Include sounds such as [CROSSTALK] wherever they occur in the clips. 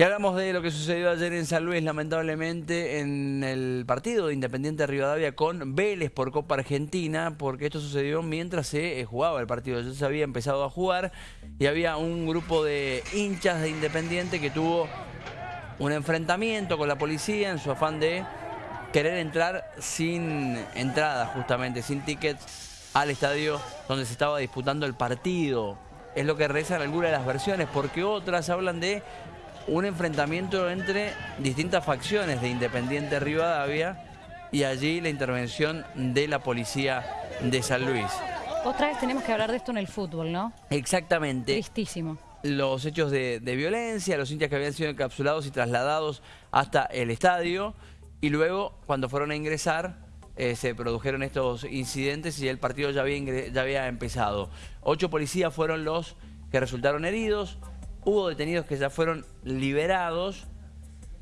Y hablamos de lo que sucedió ayer en San Luis, lamentablemente, en el partido de Independiente Rivadavia con Vélez por Copa Argentina, porque esto sucedió mientras se eh, jugaba el partido. Ya se había empezado a jugar y había un grupo de hinchas de Independiente que tuvo un enfrentamiento con la policía en su afán de querer entrar sin entrada, justamente, sin tickets al estadio donde se estaba disputando el partido. Es lo que rezan algunas de las versiones, porque otras hablan de un enfrentamiento entre distintas facciones de Independiente Rivadavia y allí la intervención de la policía de San Luis. Otra vez tenemos que hablar de esto en el fútbol, ¿no? Exactamente. Tristísimo. Los hechos de, violencia, los hinchas que habían sido encapsulados y trasladados hasta el estadio y luego cuando fueron a ingresar eh, se produjeron estos incidentes y el partido ya había, ya había empezado. Ocho policías fueron los que resultaron heridos, hubo detenidos que ya fueron liberados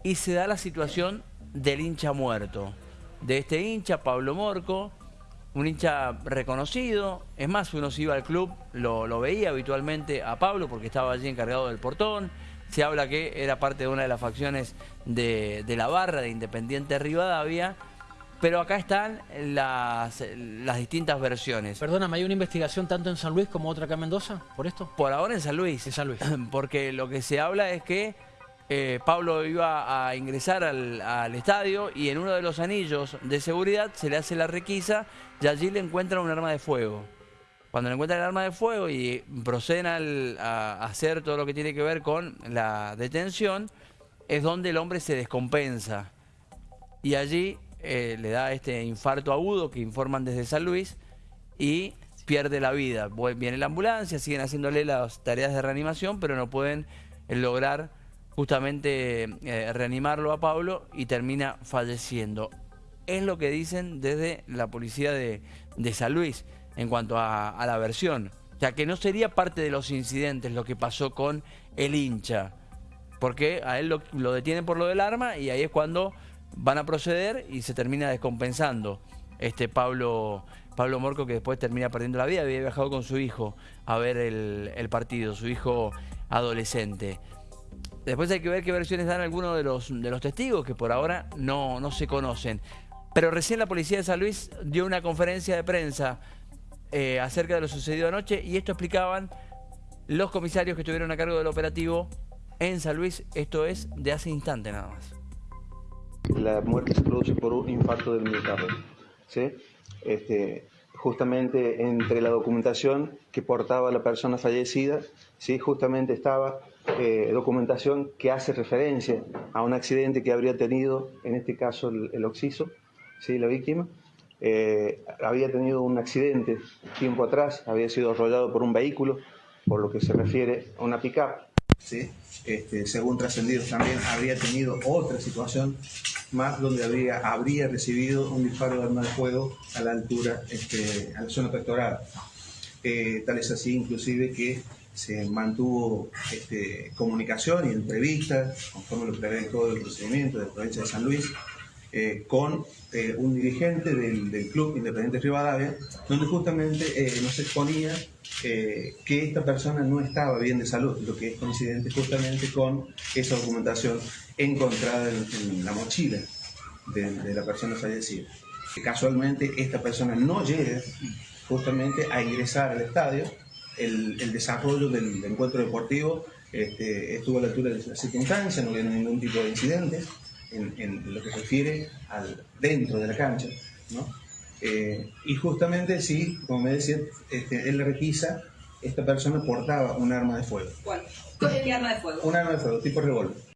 y se da la situación del hincha muerto. De este hincha, Pablo Morco, un hincha reconocido, es más, uno se iba al club, lo, veía habitualmente a Pablo porque estaba allí encargado del portón, se habla que era parte de una de las facciones de, de la barra de Independiente Rivadavia, pero acá están las, distintas versiones. Perdóname, ¿hay una investigación tanto en San Luis como otra acá en Mendoza por esto? Por ahora en San Luis. En San Luis. [CLEARS THROAT] Porque lo que se habla es que eh, Pablo iba a ingresar al, estadio y en uno de los anillos de seguridad se le hace la requisa y allí le encuentran un arma de fuego. Cuando le encuentran el arma de fuego y proceden a hacer todo lo que tiene que ver con la detención, es donde el hombre se descompensa. Y allí eh, le da este infarto agudo que informan desde San Luis y pierde la vida. Viene la ambulancia, siguen haciéndole las tareas de reanimación, pero no pueden eh, lograr justamente eh, reanimarlo a Pablo y termina falleciendo. Es lo que dicen desde la policía de, San Luis en cuanto a, la versión. O sea, que no sería parte de los incidentes lo que pasó con el hincha. Porque a él lo, lo detienen por lo del arma y ahí es cuando van a proceder y se termina descompensando este Pablo, Pablo Morco que después termina perdiendo la vida, había viajado con su hijo a ver el, partido, su hijo adolescente. Después hay que ver qué versiones dan algunos de los, de los testigos que por ahora no, no se conocen. Pero recién la policía de San Luis dio una conferencia de prensa eh, acerca de lo sucedido anoche y esto explicaban los comisarios que estuvieron a cargo del operativo en San Luis, esto es de hace instante nada más la muerte se produce por un infarto del miocardio. ¿sí? Este, justamente entre la documentación que portaba la persona fallecida, ¿sí? justamente estaba eh, documentación que hace referencia a un accidente que habría tenido, en este caso el, el Oxiso, ¿sí? la víctima, eh, había tenido un accidente tiempo atrás, había sido arrollado por un vehículo, por lo que se refiere a una pick-up. ¿sí? Este, según trascendidos también habría tenido otra situación más donde habría, habría recibido un disparo de arma de fuego a la altura, este, a la zona pectoral. Eh, tal es así inclusive que se mantuvo este, comunicación y entrevista, conforme lo prevé todo el procedimiento de la provincia de San Luis, eh, con eh, un dirigente del, Club Independiente Rivadavia, donde justamente eh, nos exponía que esta persona no estaba bien de salud, lo que es coincidente justamente con esa documentación encontrada en, la mochila de, la persona fallecida. Que casualmente esta persona no llega justamente a ingresar al estadio, el, desarrollo del, encuentro deportivo este, estuvo a la altura de la circunstancia, no había ningún tipo de incidentes en, lo que se refiere al dentro de la cancha, ¿no? Eh, y justamente, sí, como me decía, este, en la requisa, esta persona portaba un arma de fuego. ¿Cuál? ¿Qué arma de fuego? Un arma de fuego, tipo revólver.